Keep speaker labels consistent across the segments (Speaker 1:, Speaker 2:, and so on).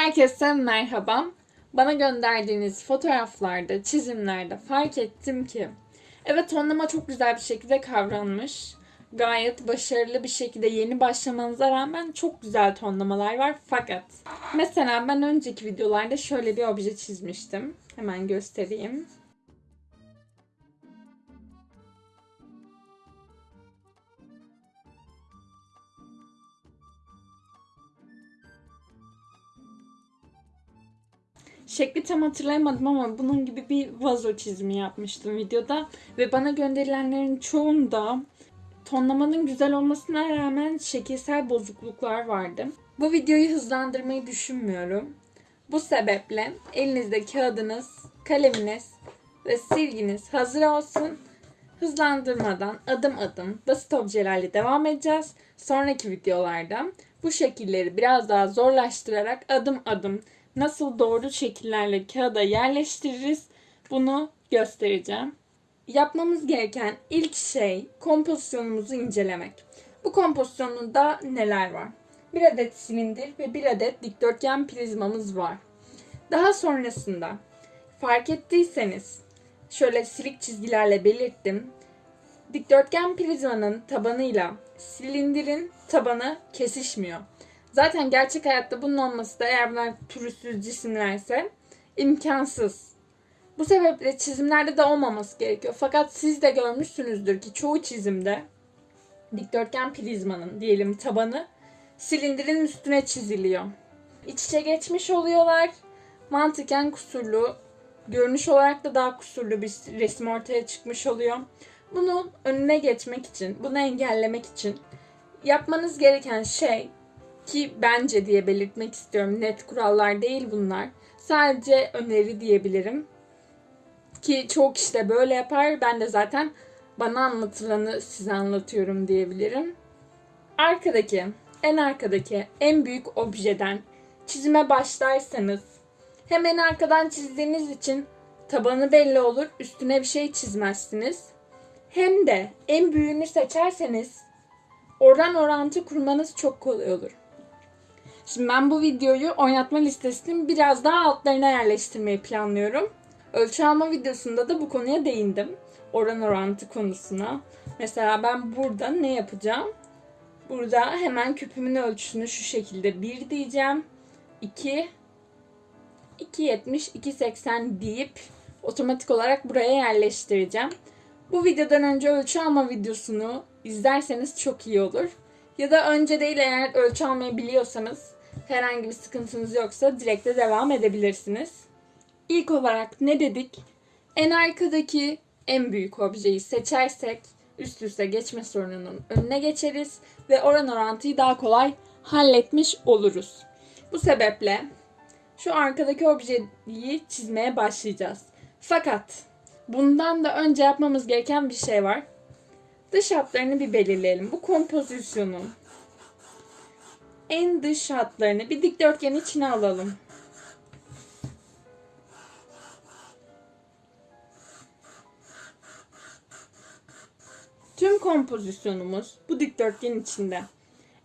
Speaker 1: Herkese merhaba. Bana gönderdiğiniz fotoğraflarda, çizimlerde fark ettim ki evet tonlama çok güzel bir şekilde kavranmış. Gayet başarılı bir şekilde yeni başlamanıza rağmen çok güzel tonlamalar var. Fakat mesela ben önceki videolarda şöyle bir obje çizmiştim. Hemen göstereyim. Şekli tam hatırlayamadım ama bunun gibi bir vazo çizimi yapmıştım videoda. Ve bana gönderilenlerin çoğunda tonlamanın güzel olmasına rağmen şekilsel bozukluklar vardı. Bu videoyu hızlandırmayı düşünmüyorum. Bu sebeple elinizde kağıdınız, kaleminiz ve silginiz hazır olsun. Hızlandırmadan adım adım basit objelerle devam edeceğiz. Sonraki videolarda bu şekilleri biraz daha zorlaştırarak adım adım nasıl doğru şekillerle kağıda yerleştiririz bunu göstereceğim. Yapmamız gereken ilk şey kompozisyonumuzu incelemek. Bu kompozisyonunda neler var? Bir adet silindir ve bir adet dikdörtgen prizmamız var. Daha sonrasında fark ettiyseniz şöyle silik çizgilerle belirttim. Dikdörtgen prizmanın tabanıyla silindirin tabanı kesişmiyor. Zaten gerçek hayatta bunun olması da eğer bunlar pürüzsüz cisimlerse imkansız. Bu sebeple çizimlerde de olmaması gerekiyor. Fakat siz de görmüşsünüzdür ki çoğu çizimde dikdörtgen prizmanın diyelim tabanı silindirin üstüne çiziliyor. İç içe geçmiş oluyorlar. Mantıken kusurlu, görünüş olarak da daha kusurlu bir resim ortaya çıkmış oluyor. Bunun önüne geçmek için, bunu engellemek için yapmanız gereken şey ki bence diye belirtmek istiyorum. Net kurallar değil bunlar. Sadece öneri diyebilirim. Ki çok kişi de böyle yapar. Ben de zaten bana anlatılanı size anlatıyorum diyebilirim. Arkadaki, en arkadaki en büyük objeden çizime başlarsanız hemen arkadan çizdiğiniz için tabanı belli olur. Üstüne bir şey çizmezsiniz. Hem de en büyüğünü seçerseniz oran orantı kurmanız çok kolay olur. Şimdi ben bu videoyu oynatma listesinin biraz daha altlarına yerleştirmeyi planlıyorum. Ölçü alma videosunda da bu konuya değindim. Oran orantı konusuna. Mesela ben burada ne yapacağım? Burada hemen küpümün ölçüsünü şu şekilde 1 diyeceğim. 2 2.70 2.80 deyip otomatik olarak buraya yerleştireceğim. Bu videodan önce ölçü alma videosunu izlerseniz çok iyi olur. Ya da önce değil eğer ölçü almayı biliyorsanız herhangi bir sıkıntınız yoksa direkt de devam edebilirsiniz. İlk olarak ne dedik? En arkadaki en büyük objeyi seçersek üst üste geçme sorununun önüne geçeriz ve oran orantıyı daha kolay halletmiş oluruz. Bu sebeple şu arkadaki objeyi çizmeye başlayacağız. Fakat bundan da önce yapmamız gereken bir şey var. Dış hatlarını bir belirleyelim. Bu kompozisyonun en dış hatlarını bir dikdörtgen içine alalım. Tüm kompozisyonumuz bu dikdörtgen içinde.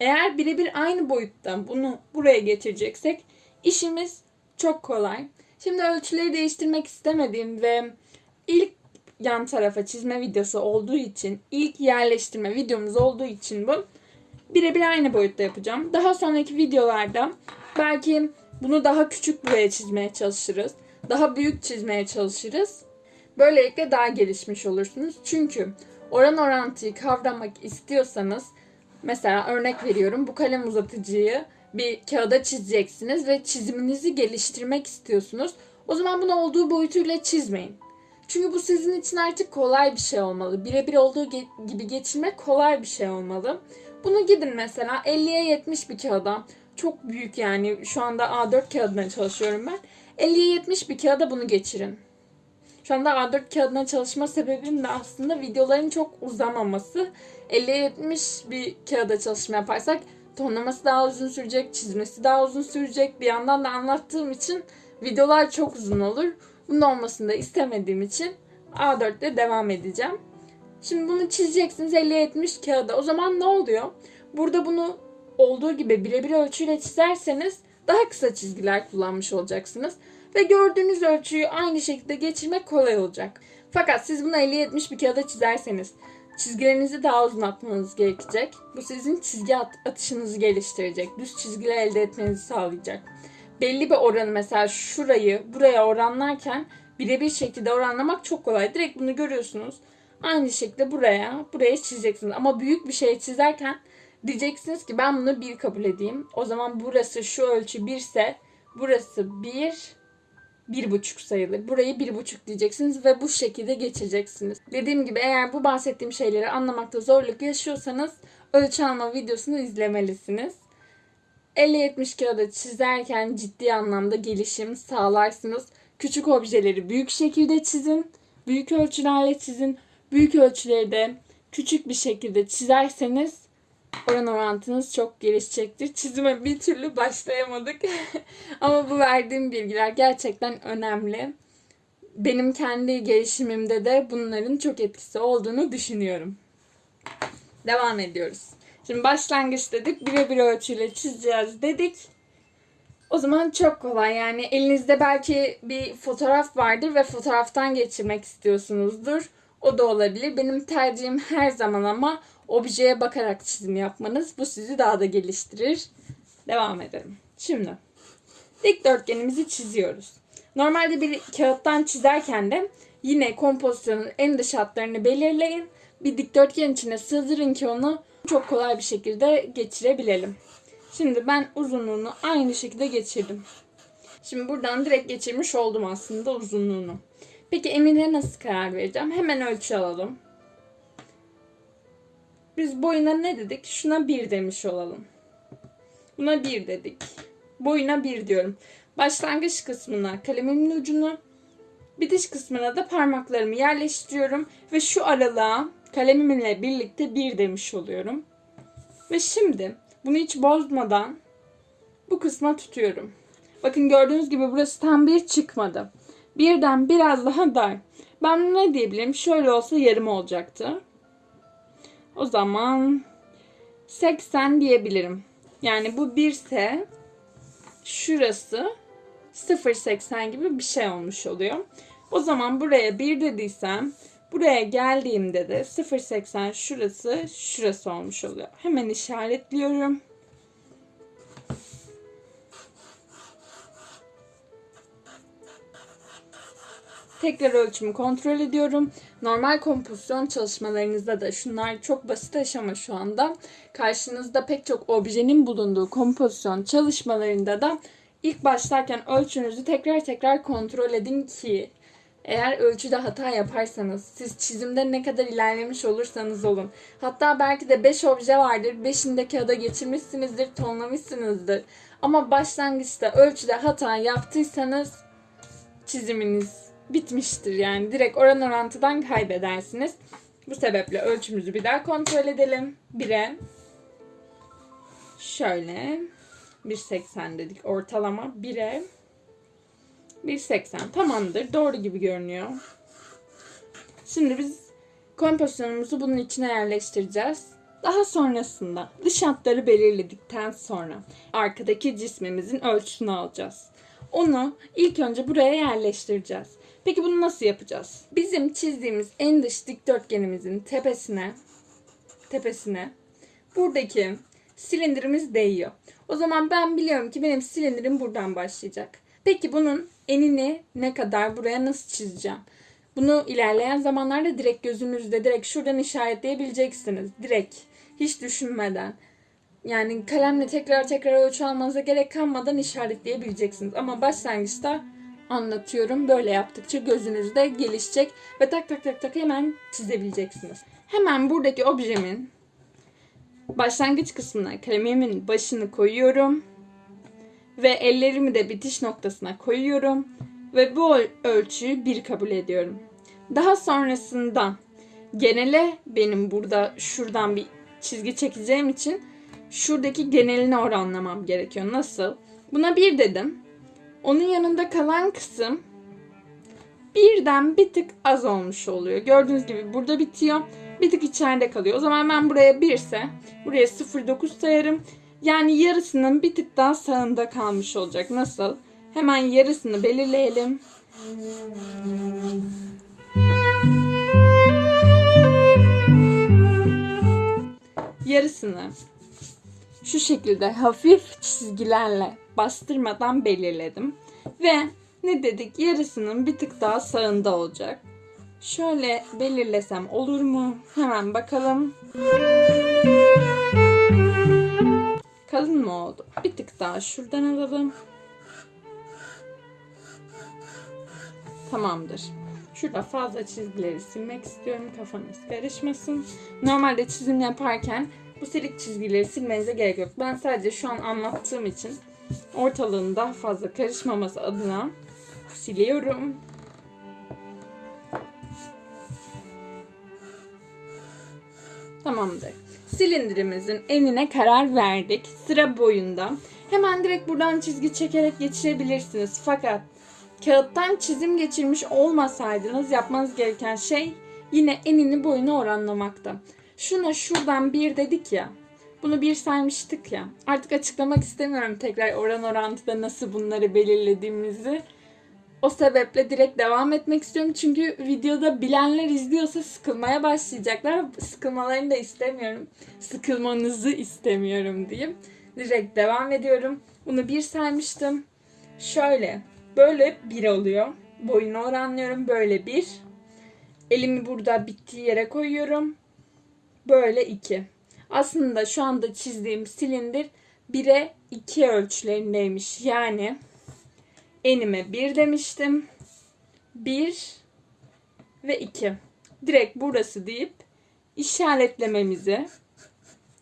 Speaker 1: Eğer birebir aynı boyutta bunu buraya getireceksek işimiz çok kolay. Şimdi ölçüleri değiştirmek istemediğim ve ilk yan tarafa çizme videosu olduğu için, ilk yerleştirme videomuz olduğu için bu birebir aynı boyutta yapacağım. Daha sonraki videolarda belki bunu daha küçük buraya çizmeye çalışırız. Daha büyük çizmeye çalışırız. Böylelikle daha gelişmiş olursunuz. Çünkü oran orantıyı kavramak istiyorsanız mesela örnek veriyorum bu kalem uzatıcıyı bir kağıda çizeceksiniz ve çiziminizi geliştirmek istiyorsunuz. O zaman bunu olduğu boyutuyla çizmeyin. Çünkü bu sizin için artık kolay bir şey olmalı. Birebir olduğu gibi geçirmek kolay bir şey olmalı. Bunu gidin mesela 50'ye 70 bir kağıda. Çok büyük yani şu anda A4 kağıdına çalışıyorum ben. 50'ye 70 bir kağıda bunu geçirin. Şu anda A4 kağıdına çalışma sebebim de aslında videoların çok uzamaması. 50'ye 70 bir kağıda çalışma yaparsak tonlaması daha uzun sürecek, çizmesi daha uzun sürecek. Bir yandan da anlattığım için videolar çok uzun olur. Bunun olmasını da istemediğim için A4'te devam edeceğim. Şimdi bunu çizeceksiniz 50-70 kağıda. O zaman ne oluyor? Burada bunu olduğu gibi birebir ölçüyle çizerseniz daha kısa çizgiler kullanmış olacaksınız. Ve gördüğünüz ölçüyü aynı şekilde geçirmek kolay olacak. Fakat siz bunu 50-70 bir kağıda çizerseniz çizgilerinizi daha uzun atmanız gerekecek. Bu sizin çizgi at- atışınızı geliştirecek. Düz çizgiler elde etmenizi sağlayacak. Belli bir oranı mesela şurayı buraya oranlarken birebir şekilde oranlamak çok kolay. Direkt bunu görüyorsunuz. Aynı şekilde buraya, buraya çizeceksiniz. Ama büyük bir şey çizerken diyeceksiniz ki ben bunu bir kabul edeyim. O zaman burası şu ölçü 1 ise burası 1, bir buçuk sayılır. Burayı bir buçuk diyeceksiniz ve bu şekilde geçeceksiniz. Dediğim gibi eğer bu bahsettiğim şeyleri anlamakta zorluk yaşıyorsanız ölçü alma videosunu izlemelisiniz. 50-70 kağıda çizerken ciddi anlamda gelişim sağlarsınız. Küçük objeleri büyük şekilde çizin. Büyük ölçülerle çizin. Büyük ölçüleri küçük bir şekilde çizerseniz oran orantınız çok gelişecektir. Çizime bir türlü başlayamadık. Ama bu verdiğim bilgiler gerçekten önemli. Benim kendi gelişimimde de bunların çok etkisi olduğunu düşünüyorum. Devam ediyoruz. Şimdi başlangıç dedik. Birebir ölçüyle çizeceğiz dedik. O zaman çok kolay yani elinizde belki bir fotoğraf vardır ve fotoğraftan geçirmek istiyorsunuzdur. O da olabilir. Benim tercihim her zaman ama objeye bakarak çizim yapmanız. Bu sizi daha da geliştirir. Devam edelim. Şimdi dikdörtgenimizi çiziyoruz. Normalde bir kağıttan çizerken de yine kompozisyonun en dış hatlarını belirleyin. Bir dikdörtgen içine sığdırın ki onu çok kolay bir şekilde geçirebilelim. Şimdi ben uzunluğunu aynı şekilde geçirdim. Şimdi buradan direkt geçirmiş oldum aslında uzunluğunu. Peki enine nasıl karar vereceğim? Hemen ölçü alalım. Biz boyuna ne dedik? Şuna 1 demiş olalım. Buna 1 dedik. Boyuna 1 diyorum. Başlangıç kısmına kalemimin ucunu, bitiş kısmına da parmaklarımı yerleştiriyorum ve şu aralığa kalemimle birlikte 1 demiş oluyorum. Ve şimdi bunu hiç bozmadan bu kısma tutuyorum. Bakın gördüğünüz gibi burası tam bir çıkmadı. Birden biraz daha dar. Ben ne diyebilirim? Şöyle olsa yarım olacaktı. O zaman 80 diyebilirim. Yani bu 1 ise şurası 0.80 gibi bir şey olmuş oluyor. O zaman buraya 1 dediysem buraya geldiğimde de 0.80 şurası şurası olmuş oluyor. Hemen işaretliyorum. Tekrar ölçümü kontrol ediyorum. Normal kompozisyon çalışmalarınızda da şunlar çok basit aşama şu anda. Karşınızda pek çok objenin bulunduğu kompozisyon çalışmalarında da ilk başlarken ölçünüzü tekrar tekrar kontrol edin ki eğer ölçüde hata yaparsanız, siz çizimde ne kadar ilerlemiş olursanız olun. Hatta belki de 5 obje vardır, 5'ini de kağıda geçirmişsinizdir, tonlamışsınızdır. Ama başlangıçta ölçüde hata yaptıysanız çiziminiz bitmiştir yani. Direkt oran orantıdan kaybedersiniz. Bu sebeple ölçümüzü bir daha kontrol edelim. 1'e şöyle 1.80 dedik ortalama 1'e 1.80 tamamdır. Doğru gibi görünüyor. Şimdi biz kompozisyonumuzu bunun içine yerleştireceğiz. Daha sonrasında dış hatları belirledikten sonra arkadaki cismimizin ölçüsünü alacağız. Onu ilk önce buraya yerleştireceğiz. Peki bunu nasıl yapacağız? Bizim çizdiğimiz en dış dikdörtgenimizin tepesine tepesine buradaki silindirimiz değiyor. O zaman ben biliyorum ki benim silindirim buradan başlayacak. Peki bunun enini ne kadar buraya nasıl çizeceğim? Bunu ilerleyen zamanlarda direkt gözünüzde direkt şuradan işaretleyebileceksiniz. Direkt hiç düşünmeden. Yani kalemle tekrar tekrar ölçü almanıza gerek kalmadan işaretleyebileceksiniz. Ama başlangıçta anlatıyorum. Böyle yaptıkça gözünüzde gelişecek ve tak tak tak tak hemen çizebileceksiniz. Hemen buradaki objemin başlangıç kısmına kalemimin başını koyuyorum ve ellerimi de bitiş noktasına koyuyorum ve bu ölçüyü bir kabul ediyorum. Daha sonrasında genele benim burada şuradan bir çizgi çekeceğim için şuradaki genelini oranlamam gerekiyor. Nasıl? Buna bir dedim. Onun yanında kalan kısım birden bir tık az olmuş oluyor. Gördüğünüz gibi burada bitiyor. Bir tık içeride kalıyor. O zaman ben buraya 1 ise buraya 0.9 sayarım. Yani yarısının bir tık daha sağında kalmış olacak. Nasıl? Hemen yarısını belirleyelim. Yarısını şu şekilde hafif çizgilerle bastırmadan belirledim. Ve ne dedik? Yarısının bir tık daha sağında olacak. Şöyle belirlesem olur mu? Hemen bakalım. Kalın mı oldu? Bir tık daha şuradan alalım. Tamamdır. Şurada fazla çizgileri silmek istiyorum. Kafanız karışmasın. Normalde çizim yaparken bu silik çizgileri silmenize gerek yok. Ben sadece şu an anlattığım için ortalığın daha fazla karışmaması adına siliyorum. Tamamdır. Silindirimizin enine karar verdik. Sıra boyunda. Hemen direkt buradan çizgi çekerek geçirebilirsiniz. Fakat kağıttan çizim geçirmiş olmasaydınız yapmanız gereken şey yine enini boyunu oranlamakta. Şuna şuradan bir dedik ya. Bunu bir saymıştık ya. Artık açıklamak istemiyorum tekrar oran orantıda nasıl bunları belirlediğimizi. O sebeple direkt devam etmek istiyorum. Çünkü videoda bilenler izliyorsa sıkılmaya başlayacaklar. Sıkılmalarını da istemiyorum. Sıkılmanızı istemiyorum diyeyim. Direkt devam ediyorum. Bunu bir saymıştım. Şöyle. Böyle bir oluyor. Boyunu oranlıyorum. Böyle bir. Elimi burada bittiği yere koyuyorum. Böyle iki. Aslında şu anda çizdiğim silindir 1'e 2 ölçülerindeymiş. Yani enime 1 demiştim. 1 ve 2. Direkt burası deyip işaretlememizi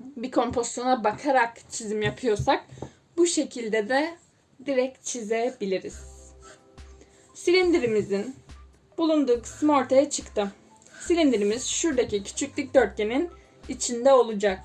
Speaker 1: bir kompozisyona bakarak çizim yapıyorsak bu şekilde de direkt çizebiliriz. Silindirimizin bulunduğu kısım ortaya çıktı. Silindirimiz şuradaki küçük dikdörtgenin içinde olacak.